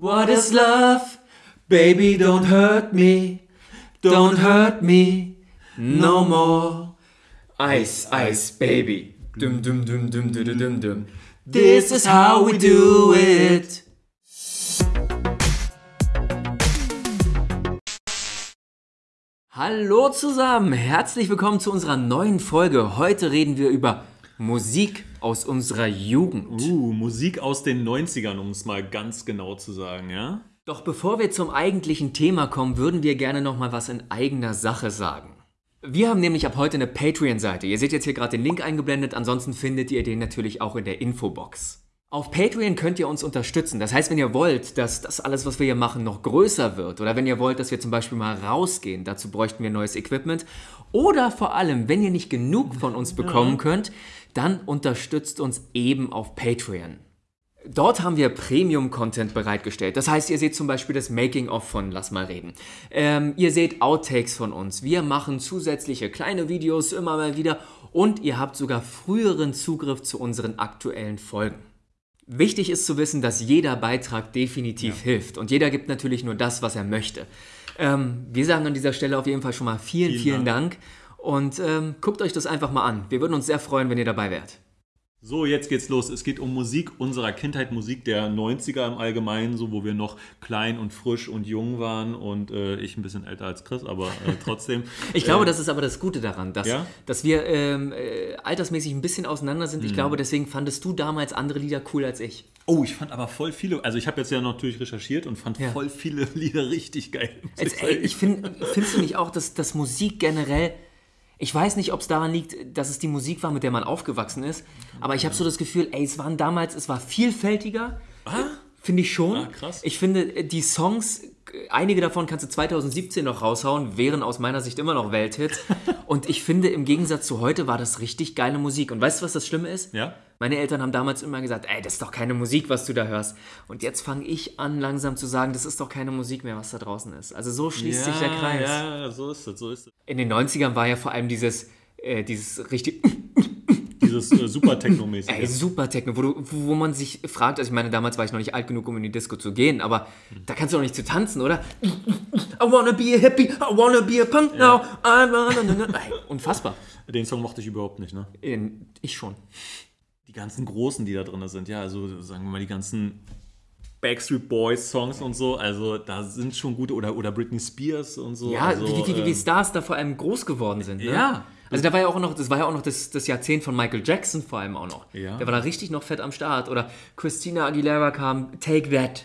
What is love? Baby, don't hurt me. Don't hurt me no more. Ice, ice, baby. Dum, dum, dum, dum, dum, dum, dum. This is how we do it. Hallo zusammen, herzlich willkommen zu unserer neuen Folge. Heute reden wir über Musik aus unserer Jugend. Uh, Musik aus den 90ern, um es mal ganz genau zu sagen, ja? Doch bevor wir zum eigentlichen Thema kommen, würden wir gerne noch mal was in eigener Sache sagen. Wir haben nämlich ab heute eine Patreon-Seite. Ihr seht jetzt hier gerade den Link eingeblendet, ansonsten findet ihr den natürlich auch in der Infobox. Auf Patreon könnt ihr uns unterstützen. Das heißt, wenn ihr wollt, dass das alles, was wir hier machen, noch größer wird, oder wenn ihr wollt, dass wir zum Beispiel mal rausgehen, dazu bräuchten wir neues Equipment, oder vor allem, wenn ihr nicht genug von uns bekommen könnt, dann unterstützt uns eben auf Patreon. Dort haben wir Premium-Content bereitgestellt. Das heißt, ihr seht zum Beispiel das Making-of von Lass mal reden. Ähm, ihr seht Outtakes von uns. Wir machen zusätzliche kleine Videos immer mal wieder und ihr habt sogar früheren Zugriff zu unseren aktuellen Folgen. Wichtig ist zu wissen, dass jeder Beitrag definitiv hilft und jeder gibt natürlich nur das, was er möchte. Ähm, wir sagen an dieser Stelle auf jeden Fall schon mal vielen, vielen, Vielen Dank, und ähm, guckt euch das einfach mal an. Wir würden uns sehr freuen, wenn ihr dabei wärt. So, jetzt geht's los. Es geht um Musik unserer Kindheit, Musik der 90er im Allgemeinen, so wo wir noch klein und frisch und jung waren und äh, ich ein bisschen älter als Chris, aber äh, trotzdem. Ich glaube, äh, das ist aber das Gute daran, dass, Ja? dass wir ähm, äh, altersmäßig ein bisschen auseinander sind. Ich glaube, deswegen fandest du damals andere Lieder cool als ich. Oh, ich fand aber voll viele, also ich habe jetzt ja natürlich recherchiert und fand Ja. voll viele Lieder richtig geil. Jetzt, ey, ich finde, findest du nicht auch, dass, dass Musik generell, ich weiß nicht, ob es daran liegt, dass es die Musik war, mit der man aufgewachsen ist, aber ich habe so das Gefühl, ey, es waren damals, es war vielfältiger. Finde ich schon. Ah, krass. Ich finde, äh, die Songs, einige davon kannst du 2017 noch raushauen, wären aus meiner Sicht immer noch Welthits. Und ich finde, im Gegensatz zu heute war das richtig geile Musik. Und weißt du, was das Schlimme ist? Ja? Meine Eltern haben damals immer gesagt, ey, das ist doch keine Musik, was du da hörst. Und jetzt fange ich an, langsam zu sagen, das ist doch keine Musik mehr, was da draußen ist. Also so schließt sich der Kreis. Ja, so ist es, so ist es. In den 90ern war ja vor allem dieses, äh, dieses richtig, Dieses äh, super Techno-mäßige. ey, super Techno, wo, du, wo man sich fragt, also ich meine, damals war ich noch nicht alt genug, um in die Disco zu gehen, aber da kannst du doch nicht zu tanzen, oder? I wanna be a hippie, I wanna be a punk now, I wanna... Ey, unfassbar. Den Song mochte ich überhaupt nicht, ne? Ich schon. die ganzen großen, die da drin sind, ja, also sagen wir mal die ganzen Backstreet Boys Songs und so, also da sind schon gute, oder, oder Britney Spears und so. Ja, also, wie, wie, wie, wie ähm, Stars da vor allem groß geworden sind. Ne? Ja. Also da war ja auch noch, das war ja auch noch das, das Jahrzehnt von Michael Jackson vor allem auch noch. Ja. Der war da richtig noch fett am Start. Oder Christina Aguilera kam, Take That.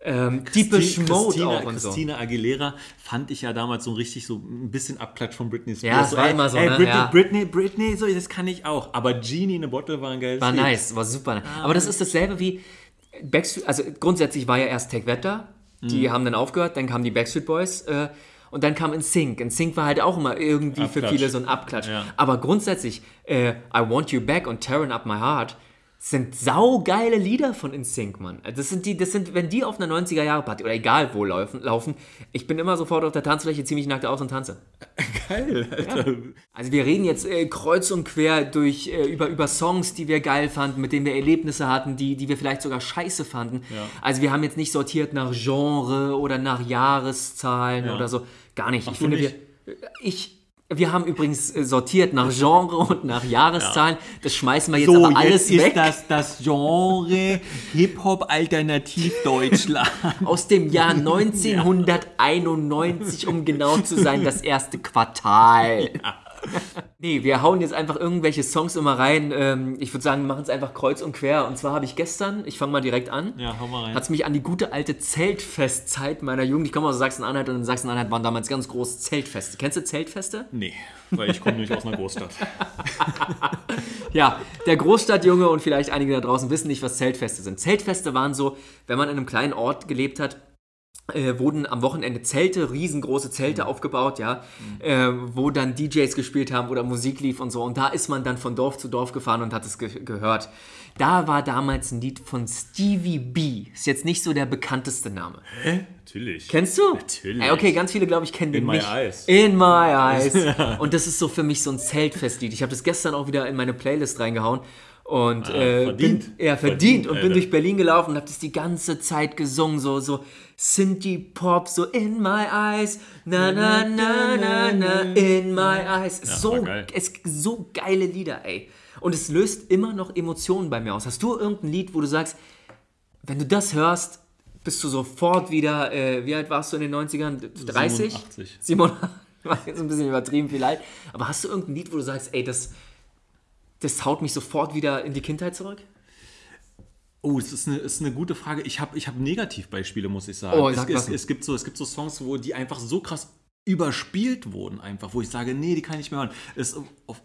Ähm, Deepish Mode Christina, auch und so. Christina Aguilera fand ich ja damals so richtig so ein bisschen Abklatsch von Britney Spears. Ja, so, war ey, immer so, Ey, ne? Britney, Ja. Britney, Britney, so, das kann ich auch. Aber Genie in a Bottle war ein geiles War Lied. nice, war super. Aber das ist dasselbe wie Backstreet, also grundsätzlich war ja erst Take That da, die Mhm. haben dann aufgehört, dann kamen die Backstreet Boys äh, und dann kam InSync. InSync war halt auch immer irgendwie für Abklatsch. viele so ein Abklatsch. Ja. Aber grundsätzlich, äh, I Want You Back und Tearing Up My Heart sind saugeile Lieder von InSync, Mann. Das sind die, das sind, wenn die auf einer 90er-Jahre-Party oder egal wo laufen, laufen, ich bin immer sofort auf der Tanzfläche, zieh mich nackt aus und tanze. Geil, Alter. Also wir reden jetzt äh, kreuz und quer durch, äh, über, über Songs, die wir geil fanden, mit denen wir Erlebnisse hatten, die, die wir vielleicht sogar scheiße fanden. Also wir haben jetzt nicht sortiert nach Genre oder nach Jahreszahlen Ja. oder so. Gar nicht. ich du finde, nicht? wir. Ich. Wir haben übrigens äh, sortiert nach Genre und nach Jahreszahlen. Das schmeißen wir jetzt aber alles weg. das das Genre Hip-Hop Alternativ Deutschland. Aus dem Jahr 1991, um genau zu sein, das erste Quartal. Nee, wir hauen jetzt einfach irgendwelche Songs immer rein. Ähm, ich würde sagen, wir machen es einfach kreuz und quer. Und zwar habe ich gestern, ich fange mal direkt an, Ja, hau mal rein. hat es mich an die gute alte Zeltfestzeit meiner Jugend. Ich komme aus Sachsen-Anhalt und in Sachsen-Anhalt waren damals ganz groß Zeltfeste. Kennst du Zeltfeste? Nee, weil ich komme nämlich aus einer Großstadt. Ja, der Großstadtjunge und vielleicht einige da draußen wissen nicht, was Zeltfeste sind. Zeltfeste waren so, wenn man in einem kleinen Ort gelebt hat, äh, wurden am Wochenende Zelte, riesengroße Zelte aufgebaut, ja, äh, wo dann DJs gespielt haben oder Musik lief und so. Und da ist man dann von Dorf zu Dorf gefahren und hat es ge gehört. Da war damals ein Lied von Stevie B. Ist jetzt nicht so der bekannteste Name. Natürlich. Kennst du? Natürlich. Ey, okay, ganz viele, glaube ich, kennen den In my nicht. eyes. In my eyes. Und das ist so für mich so ein Zeltfestlied. Ich habe das gestern auch wieder in meine Playlist reingehauen. Und Ah, äh, verdient. bin, ja, verdient, Verdient, und bin Alter. durch Berlin gelaufen und habe das die ganze Zeit gesungen, so, so Synthie-Pop, so in my eyes, na, na, na, na, na, in my eyes. Ja, so, geil. es, so geile Lieder, ey. Und es löst immer noch Emotionen bei mir aus. Hast du irgendein Lied, wo du sagst, wenn du das hörst, bist du sofort wieder, äh, wie alt warst du in den 90ern? 30? 87. 87. War jetzt ein bisschen übertrieben vielleicht. Aber hast du irgendein Lied, wo du sagst, ey, das, das haut mich sofort wieder in die Kindheit zurück? Oh, es ist eine, ist eine gute Frage. Ich habe ich hab Negativbeispiele, muss ich sagen. Oh, es, sag es, was. es, gibt so, es gibt so Songs, wo die einfach so krass überspielt wurden, einfach, wo ich sage, nee, die kann ich nicht mehr hören. Es, auf,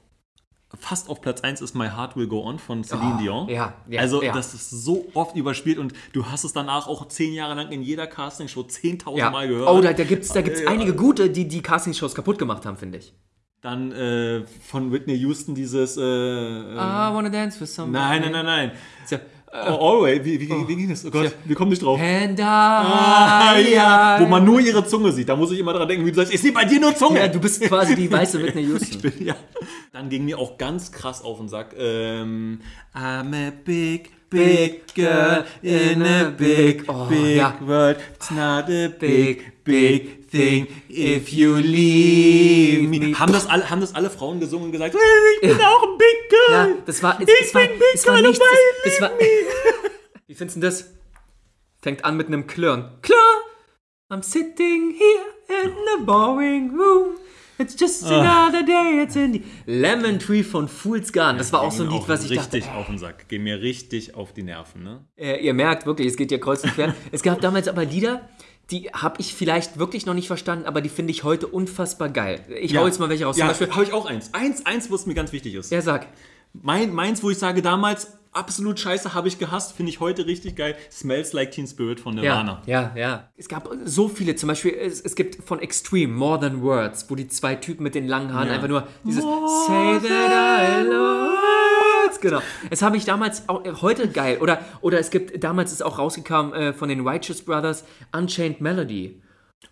fast auf Platz 1 ist My Heart Will Go On von Celine Oh, Dion. ja, ja, also, ja. das ist so oft überspielt und du hast es danach auch zehn Jahre lang in jeder Castingshow 10.000 Ja. Mal gehört. Oh, da, da gibt es da gibt's Ja. einige gute, die die Castingshows kaputt gemacht haben, finde ich. Dann äh, von Whitney Houston dieses. Äh, äh, I wanna dance with somebody. nein, nein, nein, nein. So, Oh, always. Wie, wie, wie ging das? Oh Gott, wir kommen nicht drauf. And I, Ah, ja, wo man nur ihre Zunge sieht. Da muss ich immer dran denken, wie du sagst, ich sehe bei dir nur Zunge. Ja, du bist quasi die weiße Whitney Houston. ja. Dann ging mir auch ganz krass auf den Sack. Ähm, I'm a big, big girl in a big, Oh, big ja. world. It's not a big, big thing if you leave me. Haben das alle, haben das alle Frauen gesungen und gesagt, ich bin auch ein Big Girl. Ja, das war, es, ich es war, bin Big es war Girl, nichts. Es, es war, wie findest du das? Fängt an mit einem Klirren. Klirr! I'm sitting here in a boring room. It's just Ah. another day. It's in the Lemon Tree von Fool's Gone. Das war auch so ein Lied, was ich dachte. richtig auf den Sack. Gehen mir richtig auf die Nerven, ne? Äh, ihr merkt wirklich, es geht ja kreuz und quer. es gab damals aber Lieder, die habe ich vielleicht wirklich noch nicht verstanden, aber die finde ich heute unfassbar geil. Ich hau jetzt mal welche raus. Ja, habe ich auch eins. Eins, eins, was mir ganz wichtig ist. ja, sag. Mein, meins, wo ich sage, damals absolut scheiße, habe ich gehasst, finde ich heute richtig geil. Smells Like Teen Spirit von Nirvana. Ja, ja, ja. Es gab so viele, zum Beispiel, es, es gibt von Extreme, More Than Words, wo die zwei Typen mit den langen Haaren Ja. einfach nur dieses Say that I love. Genau. Das habe ich damals auch äh, heute geil. Oder, oder es gibt, damals ist auch rausgekommen äh, von den Righteous Brothers Unchained Melody.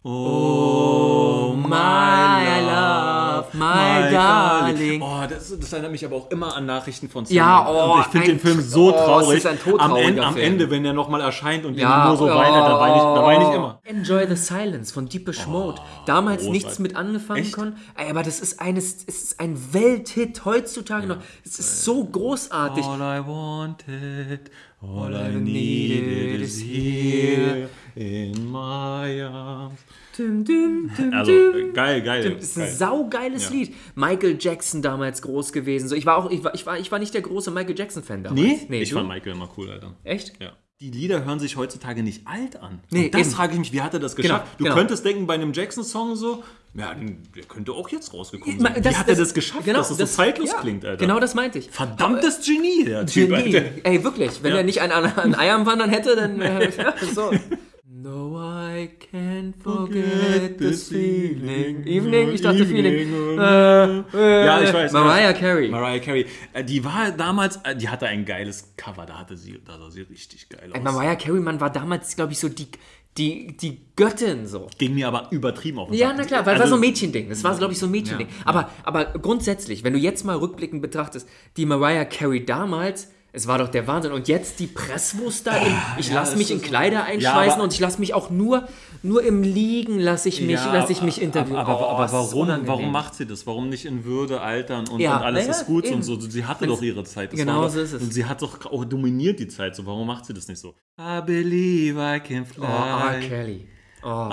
Oh, my love, my darling. Oh, das, das erinnert mich aber auch immer an Nachrichten von Ja, Sony. oh, Und ich finde den Film so oh, es traurig. ist ein am, Ende, am. Ende, wenn er nochmal erscheint und Ja, die nur so weint, dann weine ich, da weine ich immer. Enjoy the Silence von Deepish Mode. Damals großartig. nichts mit angefangen Echt? konnten. Ey, Aber das ist eines, es ist ein Welthit heutzutage noch. Es ist so großartig. All I wanted, all I needed is here in my arms. Dum, dum, dum, Also, äh, geil, geil. Das ist ein geil. saugeiles Ja. Lied. Michael Jackson damals groß gewesen. So, ich, war auch, ich, war, ich, war, ich war nicht der große Michael Jackson-Fan damals. Nee, nee ich du? fand Michael immer cool, Alter. Echt? Ja. Die Lieder hören sich heutzutage nicht alt an. Nee, Und das eben. frage ich mich, wie hat er das geschafft? du genau. könntest denken, bei einem Jackson-Song so, ja, der könnte auch jetzt rausgekommen sein. wie hat er das geschafft, genau, dass es so zeitlos ja, klingt, Alter? Genau das meinte ich. Verdammtes Genie, der Typ, Genie. Alter. Ey, wirklich. Wenn Ja. er nicht ein, ein Ei am Wandern hätte, dann äh, ja, so. No, I forget this feeling. Evening? Ich dachte Feeling. Äh, äh, Ja, ich weiß. Mariah. Carey. Mariah Carey. Äh, Die war damals, äh, die hatte ein geiles Cover, da hatte sie, da sah sie richtig geil aus. Mariah Carey, man war damals, glaube ich, so die, die, die Göttin so. Ging mir aber übertrieben auf den Ja, Sack. na klar, weil Also, war so ein Mädchending. Das war, glaube ich, so ein Mädchending. Ja, Aber, aber grundsätzlich, wenn du jetzt mal rückblickend betrachtest, die Mariah Carey damals, es war doch der Wahnsinn. Und jetzt die Presswurst da. in, ich ja, lasse mich in Kleider einschweißen aber- und ich lasse mich auch nur, nur im Liegen lasse ich mich, Ja, lasse ich mich interviewen. Aber, aber, Oh, aber ist warum, unangenehm. warum macht sie das? Warum nicht in Würde altern und, Ja, und alles ist gut eben. und so? Sie hatte doch ihre Zeit. Das Genau so ist es. Und sie hat doch auch dominiert die Zeit. So, warum macht sie das nicht so? I believe I can fly. Oh, R. Kelly. Oh.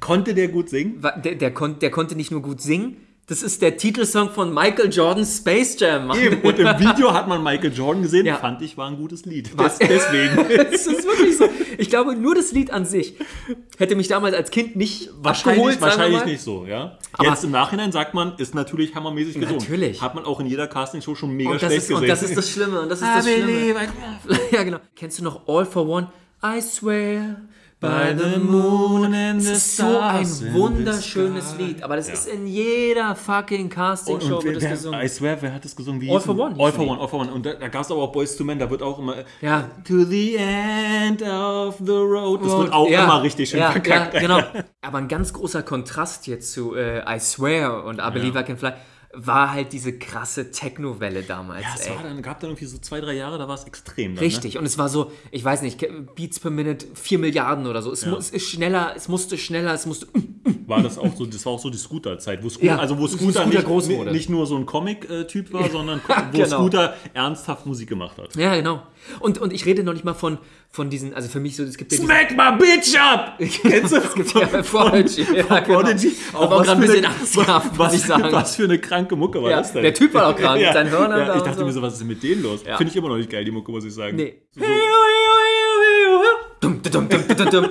Konnte der gut singen? Der, der, kon, der konnte nicht nur gut singen, das ist der Titelsong von Michael Jordans Space Jam. Mann. Eben. Und im Video hat man Michael Jordan gesehen. Ja. Fand ich, war ein gutes Lied. Was? Des- Deswegen. Das ist wirklich so. Ich glaube, nur das Lied an sich hätte mich damals als Kind nicht Wahrscheinlich, abgeholt, wahrscheinlich nicht so, ja. Aber- Jetzt im Nachhinein sagt man, ist natürlich hammermäßig gesungen. Natürlich. Hat man auch in jeder Castingshow schon mega Und schlecht ist, und gesehen. das ist das Schlimme. Und das ist das Schlimme. Ja, genau. Kennst du noch All for One? I swear by the moon and the Das ist so ein stars wunderschönes. Lied. Aber das Ja. ist in jeder fucking Und, Castingshow und wird es wer, gesungen. I swear, wer hat das gesungen? Wie All for One All for. One, All for One. Und da, da gab es aber auch Boys to Men, da wird auch immer Ja. To the end of the road. Das wird auch Ja, immer richtig schön ja, verkackt. Ja, genau. Aber ein ganz großer Kontrast jetzt zu äh, I Swear und I Believe I Can Fly. War halt diese krasse Techno-Welle damals. Ja, es ey. war dann, gab dann irgendwie so zwei, drei Jahre, da war es extrem. Dann, Richtig, und es war so, ich weiß nicht, Beats per Minute, 4 Milliarden oder so. Es, Ja. es ist schneller, es musste schneller, es musste. Ne? War das auch so, das war auch so die Scooter-Zeit, wo Scooter, Ja, also wo Scooter, Scooter nicht, nicht nur so ein Comic-Typ war, sondern wo genau. Scooter ernsthaft Musik gemacht hat. Ja, genau. Und, und ich rede noch nicht mal von, von diesen, also für mich so, es gibt ja Smack my bitch up! Kennst du? es gibt ja Prodigy. Ja, genau. Prodigy. Auch was gerade ein bisschen muss was, ich sagen. Was für eine kranke Mucke war Ja, das denn? der Typ war auch krank, sein Hörner Ja, ich dachte so. mir so, was ist denn mit denen los? Ja. Finde ich immer noch nicht geil, die Mucke, muss ich sagen. Nee. So, Dum, dum, dum, dum, dum, dum.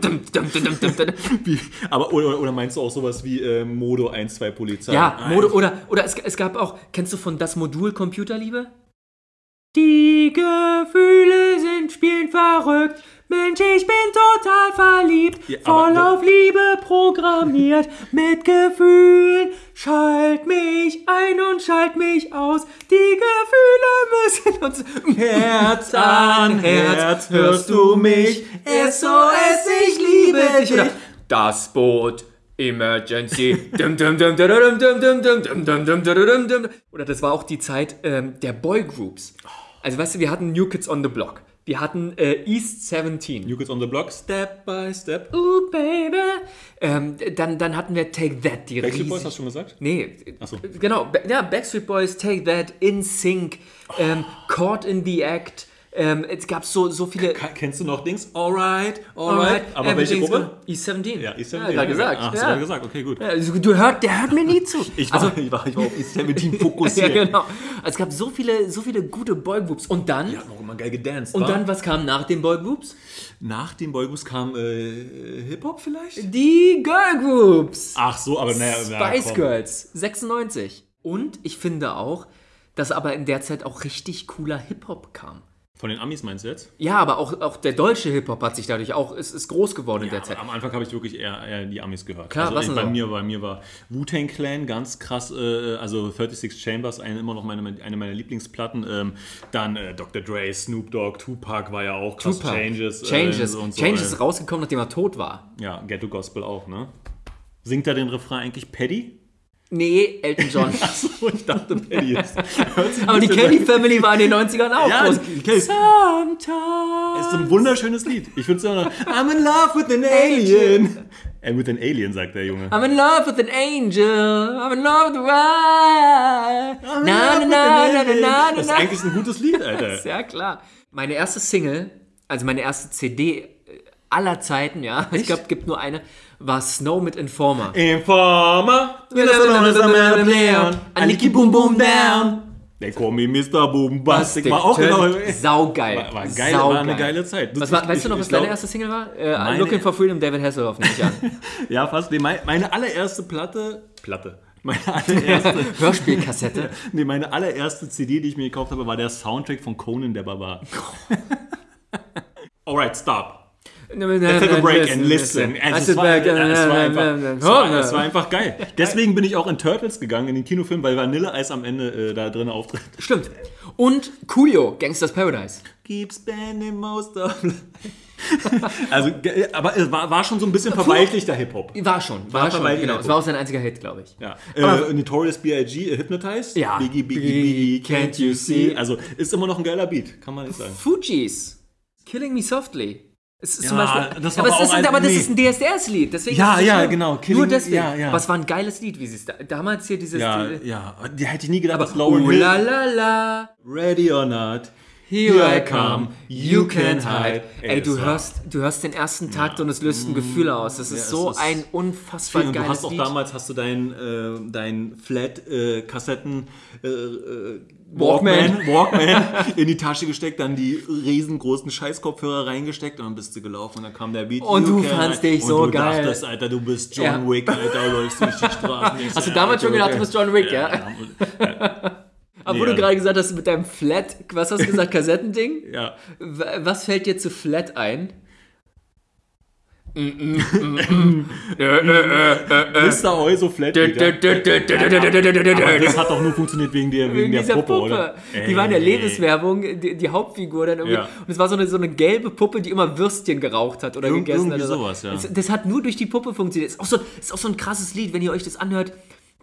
Dum, dum, dum, dum, dum, dum. wie, aber, oder, oder meinst du auch sowas wie äh, Modo 1-2 Polizei? Ja. Mode oder, oder es, es gab auch, kennst du von das Modul Computerliebe? Die Gefühle sind spielend verrückt. Mensch, ich bin total verliebt, ja, voll aber, auf Liebe programmiert, mit Gefühlen. Schalt mich ein und schalt mich aus. Die Gefühle müssen uns Herz an Herz. Hörst du mich? SOS, ich liebe dich. Oder das Boot. Emergency. Oder das war auch die Zeit ähm, der Boygroups. Also weißt du, wir hatten New Kids on the Block. Wir hatten äh, East 17. New Kids on the Block, Step by Step. Ooh, baby. Ähm, dann, dann hatten wir Take That, die Backstreet Boys, riesig- hast du schon gesagt? Nee, Ach so. genau. Ja, Backstreet Boys, Take That, In Sync, ähm, Caught in the Act. Ähm, es gab so, so viele. Kennst du noch Dings? Alright, alright. Aber welche Gruppe? good. East 17. Ja, East 17. Ja, gerade gesagt. Ach, ja. ja. gesagt, okay, gut. Ja, also du hört, der hört mir nie zu. Ich war, also, ich war, ich war auf East 17 ja, fokussiert. genau. Es gab so viele, so viele gute Boygroups. Und dann, Die hatten auch immer geil gedanced. und wa? dann, was kam nach den Boygroups? nach den Boygroups kam äh, Hip-Hop vielleicht? Die Girlgroups. Ach so, aber naja. na, Spice komm. Girls, 96. Und ich finde auch, dass aber in der Zeit auch richtig cooler Hip-Hop kam. Von den Amis meinst du jetzt? Ja, aber auch, auch der deutsche Hip-Hop hat sich dadurch auch, ist, ist groß geworden in der Zeit. Am Anfang habe ich wirklich eher, eher die Amis gehört. Klar, also was ich, bei so? mir, bei mir war Wu-Tang Clan ganz krass, äh, also 36 Chambers, eine, immer noch meine, eine meiner Lieblingsplatten. Ähm, dann äh, Dr. Dre, Snoop Dogg, Tupac war ja auch krass. Tupac. Changes. äh, Changes. so und so, Changes äh, ist rausgekommen, nachdem er tot war. Ja, Ghetto Gospel auch, ne? Singt er den Refrain eigentlich Paddy? Nee, Elton John. Achso, ich dachte Paddy ist. aber die Kelly Family war in den 90ern auch Ja, groß. die Kelly- Sometimes. ist ein wunderschönes Lied. Ich finde es immer noch. I'm in love with an alien. Äh, with an alien, sagt der Junge. I'm in love with an angel. I'm in love with a Na, na, na, na, na, na, Das ist na. eigentlich ein gutes Lied, Alter. Ja, klar. Meine erste Single, also meine erste CD aller Zeiten, ja, ich glaube, es gibt nur eine, war Snow mit Informer. Informer, Aniki Boom Boom Down. They call me Mr. Bombastic. War auch genau. Saugeil. War, war, geil, Saugeil. war eine geile Zeit. Was war, Ich- weißt du noch, was glaub- deine erste Single war? Äh, Meine- Looking for Freedom, David Hasselhoff, nehme ich an. Ja, fast. Nee, mein- meine allererste Platte. Platte. Meine allererste, Hörspielkassette. nee, meine allererste CD, die ich mir gekauft habe, war der Soundtrack von Conan der Barbar. Alright, stop. Take a break and listen. I Es war, back and- es war einfach, es war, es war einfach geil. Deswegen bin ich auch in Turtles gegangen, in den Kinofilm, weil Vanilleeis am Ende äh, da drin auftritt. Stimmt. Und Coolio, Gangsters Paradise. Keep spending most of Also, aber es war, war schon so ein bisschen verweichlichter Hip-Hop. War schon, war, War schon. Genau, es war auch sein einziger Hit, glaube ich. Ja. Äh, Notorious B.I.G. äh, Hypnotized. Ja. Biggie, Biggie, Biggie, can't you see? Also, ist immer noch ein geiler Beat, kann man nicht sagen. Fujis, Killing Me Softly. Es ist Ja, zum Beispiel, das war aber, aber ist, ein- aber das nee. ist ein DSDS-Lied. Deswegen Ja, ja, schlimm. genau, Killing- Nur deswegen. ja, ja. Aber es war ein geiles Lied, wie sie es da, damals hier dieses. Ja, die- ja. Die hätte ich nie gedacht, dass Oh Lauren Hill. la la la, Ready or not. Here I come, you can't hide. Ey, du hörst, du hörst den ersten Takt und es löst ein Gefühl aus. Das ist es so ist ein unfassbar Und du geiles hast auch damals hast du dein, äh, dein Flat-Kassetten äh, äh, Walkman. Walkman, Walkman in die Tasche gesteckt, dann die riesengroßen Scheißkopfhörer reingesteckt und dann bist du gelaufen und dann kam der Beat. Und You du fandst dich und so du geil. dachtest, Alter, du bist John Ja. Wick, Alter, läufst durch die Straßen. Hast du ja, damals schon gedacht, du bist John Wick, ja? Aber nee, wo du gerade gesagt hast, mit deinem Flat, was hast du gesagt, Kassettending? ja. Was fällt dir zu Flat ein? Mr. Heuso Flat. das hat doch nur funktioniert wegen der, wegen, wegen der Puppe, Puppe, oder? Die war in der Lebenswerbung, die, die Hauptfigur dann irgendwie. Ja. Und es war so eine, so eine gelbe Puppe, die immer Würstchen geraucht hat oder Ir gegessen hat. Oder sowas, ja. das, das, hat nur durch die Puppe funktioniert. Ist auch, so, ist auch so ein krasses Lied, wenn ihr euch das anhört.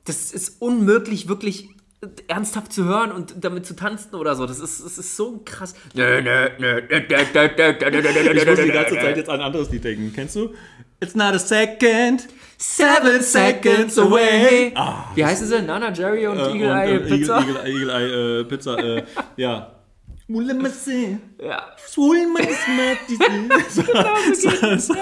Das ist unmöglich, wirklich ernsthaft zu hören und damit zu tanzen oder so. Das ist, das ist so krass. ich muss die ganze Zeit jetzt an ein anderes Lied denken. Kennst du? It's not a second, seven seconds away. Ah, Wie heißen sie? Nana, Jerry und äh, Eagle Eye äh, Pizza? Eagle, Eagle, Eye äh, Pizza, äh, ja. Ja. genau, so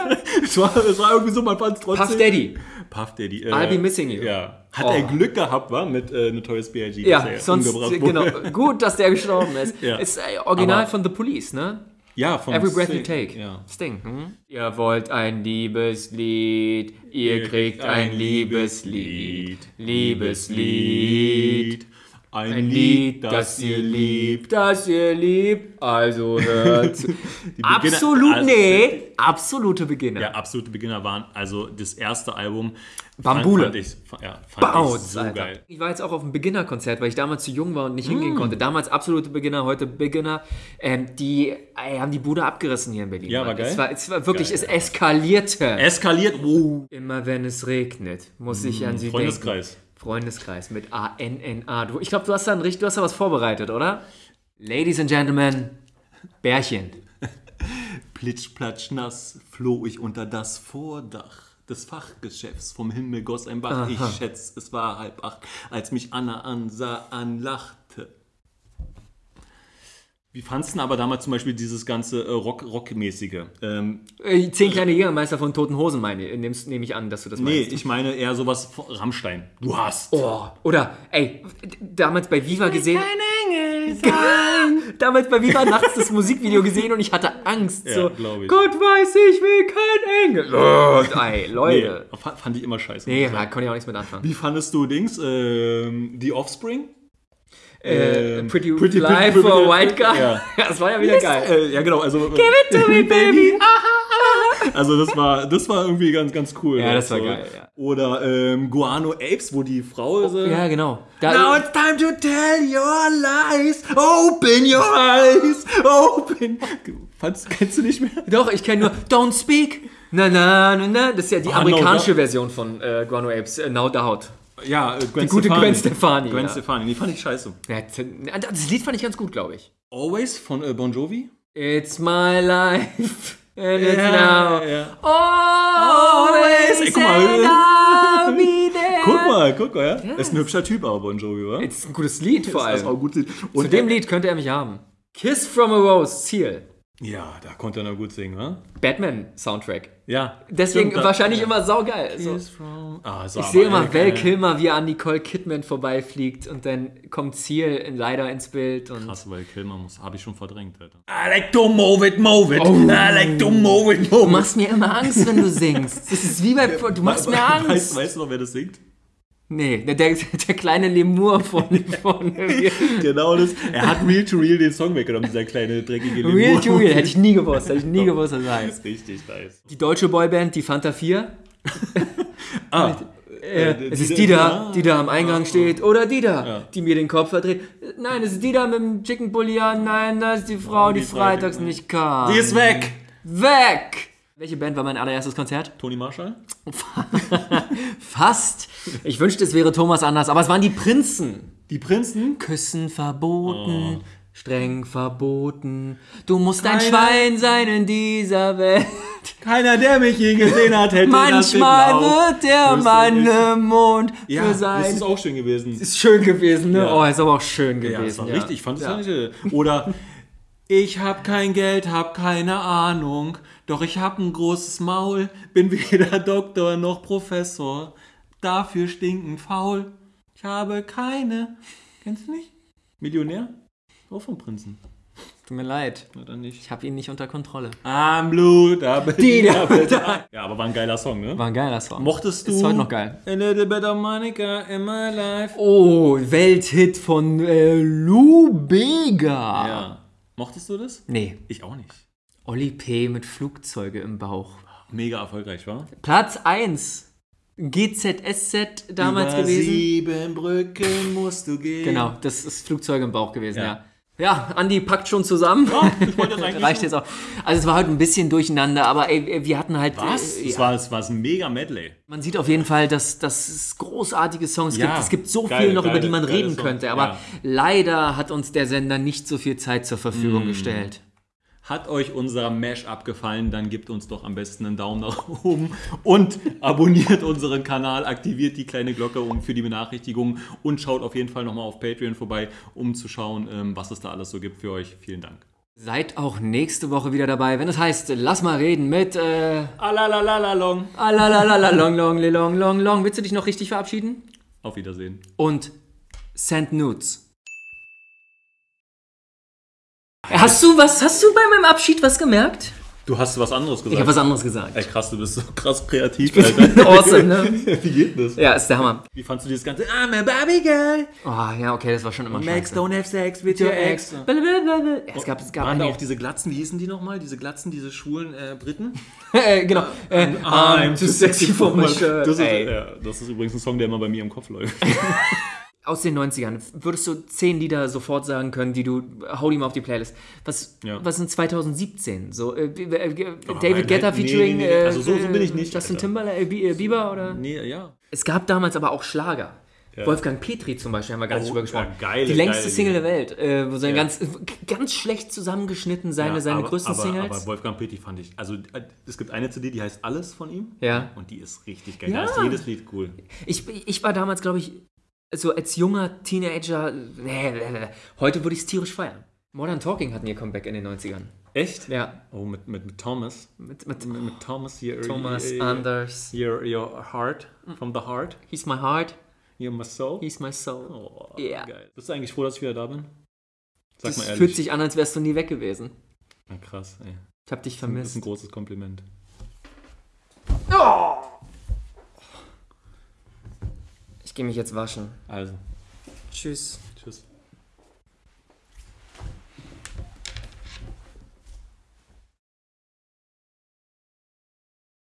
es, war, es war irgendwie so, man fand es trotzdem. Puff Daddy. Puff Daddy. Äh, I'll be missing you. Ja. Hat Oh. er Glück gehabt, war mit äh, Notorious B.I.G. Ja, sonst, genau, gut, dass der gestorben ist. Ja. Ist äh, original Aber- von The Police, ne? Ja, von Every breath Sting. you take. Ja. Sting. Hm? Ihr wollt ein Liebeslied, ihr kriegt ein Liebeslied. Liebeslied. Ein, Ein Lied, das ihr liebt, das ihr liebt. Also hört Absolut, also- nee. Absolute Beginner. Ja, absolute Beginner waren. Also das erste Album. Bambule. Fand, ich, ja, fand Bounce, ich so Alter. geil. Ich war jetzt auch auf einem Beginner-Konzert, weil ich damals zu jung war und nicht Mm. hingehen konnte. Damals absolute Beginner, heute Beginner. Ähm, die äh, haben die Bude abgerissen hier in Berlin. Ja, war Mann. geil. Es war, es war wirklich, Geil, es eskalierte. Eskaliert. Wow. Immer wenn es regnet, muss ich an sie Mm, Freundeskreis. denken. Freundeskreis mit A-N-N-A. Ich glaube, du hast da ein richtig, du hast da was vorbereitet, oder? Ladies and Gentlemen, Bärchen. Plitsch, platsch, nass floh ich unter das Vordach des Fachgeschäfts. Vom Himmel goss ein Bach. Ich schätz, es war halb acht, als mich Anna ansah, anlachte. Wie fandst du denn aber damals zum Beispiel dieses ganze äh, Rock, Rockmäßige? Ähm, Äh, Zehn kleine Jägermeister von Toten Hosen, meine ich. Nimmst- Nehme ich an, dass du das nee, meinst. ich meine eher sowas von Rammstein. Du hast. Oh, oder, ey, damals bei Viva gesehen. Kein Engel sein. damals bei Viva nachts das Musikvideo gesehen und ich hatte Angst. Ja, so, glaub ich. Gott weiß, ich will kein Engel. Oh, ey, Nee, Leute. fa- fand ich immer scheiße. Nee, da konnte ich auch nichts mit anfangen. Wie fandest du Dings? Ähm, die Offspring? Äh, Ähm, pretty, Pretty- Fly Pretty- for White Guy. Ja. das war ja wieder geil. Äh, ja, genau. Also, Give it to me, baby. Also das war, das war irgendwie ganz, ganz cool. Ja, das war So. geil, ja. Oder ähm, Guano Apes, wo die Frau so, Ja, genau. Da, Now it's time to tell your lies. Open your eyes. Open. Fandst, kennst du nicht mehr? Doch, ich kenne nur Don't Speak. Na, na, na, na. Das ist ja die Ah, amerikanische no, Version von äh, Guano Apes. Äh, no Doubt. Ja, äh, Gwen Die gute Gwen Stefani. Gwen ja. Stefani, die fand ich scheiße. Ja, Das Lied fand ich ganz gut, glaube ich. Always von äh, Bon Jovi. It's my life. And it's now. ja. Always. Ey, guck mal. Guck mal, guck mal, ja. Ist ein hübscher Typ, aber Bon Jovi, wa? Das ist ein gutes Lied vor Das ist auch allem. gut. Zu Und dem Lied könnte er mich haben. Kiss from a Rose, Ziel. Ja, da konnte er noch gut singen, wa? Batman-Soundtrack. Ja. Deswegen stimmt, wahrscheinlich immer saugeil. So. Ah, so, Ich sehe immer Val. Kilmer, wie er an Nicole Kidman vorbeifliegt und dann kommt Ziel in, leider ins Bild. Und Krass, weil Kilmer muss, habe ich schon verdrängt, Alter. I like to move it, move it. Oh. I like to move it, move Du machst mir immer Angst, wenn du singst. Das ist wie bei. Du machst mir Weißt, Angst. weißt du noch, wer das singt? Nee, der, der, der kleine Lemur von. von Genau das. Er hat Real to Real den Song weggenommen, dieser kleine dreckige Lemur. Real to Real. Hätte ich nie gewusst. Hätte ich nie gewusst, was das Das heißt. ist richtig nice. Die deutsche Boyband, die Fanta 4. Ah, Äh, es ist die da, die da am Eingang steht. Oder die da, Ja. die mir den Kopf verdreht. Nein, es ist die da mit dem Chicken Bulli an. Nein, das ist die Frau, die, die freitags Freitag- nicht kam. die ist weg. Weg! Welche Band war mein allererstes Konzert? Tony Marshall? Fast. Ich wünschte, es wäre Thomas anders, aber es waren die Prinzen. Die Prinzen? Küssen verboten, streng verboten. Du musst ein Keiner- Schwein sein in dieser Welt. Keiner, der mich je gesehen hat, hätte Manchmal wird der Mann im Mond Ja, für das sein. ist auch schön gewesen. Ist schön gewesen, ne? Ja. Oh, ist aber auch schön Ja, das gewesen. war Ja, richtig. Ich fand es ja. ja. nicht. Oder ich hab kein Geld, hab keine Ahnung, doch ich hab ein großes Maul, bin weder Doktor noch Professor, dafür stinkend faul. Ich habe keine. Kennst du nicht? Millionär? Auch vom Prinzen. Tut mir leid. Oder nicht? Ich habe ihn nicht unter Kontrolle. I'm blue, da bin Die ich. da. Ja, aber war ein geiler Song, ne? War ein geiler Song. Mochtest du Ist heute noch geil. A little bit of Monica in my life? Oh, Welthit von äh, Lou Bega. Ja. Mochtest du das? Nee, Ich auch nicht. Olli P. mit Flugzeuge im Bauch. Mega erfolgreich, war? Platz 1. GZSZ damals Über gewesen. sieben Brücken musst du gehen. Genau, das ist Flugzeuge im Bauch gewesen, ja. Ja. Ja, Andi packt schon zusammen. ich wollte das eigentlich Reicht jetzt auch. Also es war heute ein bisschen durcheinander, aber ey, wir hatten halt. Was? Äh, ja. war, das war ein mega Medley. Man sieht auf jeden Fall, dass, dass es großartige Songs Ja, gibt. Es gibt so geile, viel noch, über geile, die man reden Songs, könnte. Aber ja. leider hat uns der Sender nicht so viel Zeit zur Mm. Verfügung gestellt. Hat euch unser Mash-up gefallen, dann gebt uns doch am besten einen Daumen nach oben und abonniert unseren Kanal, aktiviert die kleine Glocke für die Benachrichtigungen und schaut auf jeden Fall nochmal auf Patreon vorbei, um zu schauen, ähm, was es da alles so gibt für euch. Vielen Dank. Seid auch nächste Woche wieder dabei, wenn es heißt, lass mal reden mit äh, Alalalalong. Alalalala, long, long, long, long. Willst du dich noch richtig verabschieden? Auf Wiedersehen. Und send nudes. Hast du was, hast du bei meinem Abschied was gemerkt? Du hast was anderes Ich gesagt. habe was anderes gesagt. Ey, krass, du bist so krass kreativ, Alter. awesome, ne? Wie geht das? Ja, ist der Hammer. Wie fandst du dieses ganze I'm a Barbie girl? Oh, ja, okay, das war schon immer Max, scheiße. don't have sex with Your ex. Blablabla. Es gab, es gab Waren da auch diese Glatzen, wie hießen die nochmal? Diese Glatzen, diese schwulen äh, Briten? äh, genau. Äh, I'm too sexy for my shirt. Das ist, ja, das ist übrigens ein Song, der immer bei mir im Kopf läuft. Aus den 90ern. Würdest du zehn Lieder sofort sagen können, die du, hau die mal auf die Playlist. Was, Ja. was sind 2017? So, äh, äh, äh, nein, David Guetta nee, featuring nee, nee. äh, Also so- so bin ich nicht, Justin. Timberlake, äh, Bi- äh, Bieber oder? nee, ja. Es gab damals aber auch Schlager. Ja. Wolfgang Petri zum Beispiel, haben wir gar nicht Oh, drüber gesprochen. ja, geile, die längste geile Single der Welt. Äh, wo so ein Ja. ganz, ganz schlecht zusammengeschnitten seine, seine aber, größten aber, Singles. Aber Wolfgang Petty fand ich, also äh, es gibt eine CD, die heißt Alles von ihm. Ja. Und die ist richtig geil. Ja. Da ist jedes Lied cool. Ich, ich war damals, glaube ich, so als junger Teenager, nee, nee, nee. heute würde ich es tierisch feiern. Modern Talking hatten ihr Comeback in den 90ern. Echt? Ja. Oh, mit, mit, mit Thomas. Mit, mit Mit, mit Thomas, your, Thomas your, Anders. your, your heart, from the heart, He's my heart, you're my soul. he's my soul. Oh, Ja. geil. Bist du eigentlich froh, dass ich wieder da bin? Sag Das mal ehrlich. fühlt sich an, als wärst du nie weg gewesen. Na, krass, ey. Ich hab dich Das ist vermisst. ein großes Kompliment. Ich gehe mich jetzt waschen. Also. Tschüss.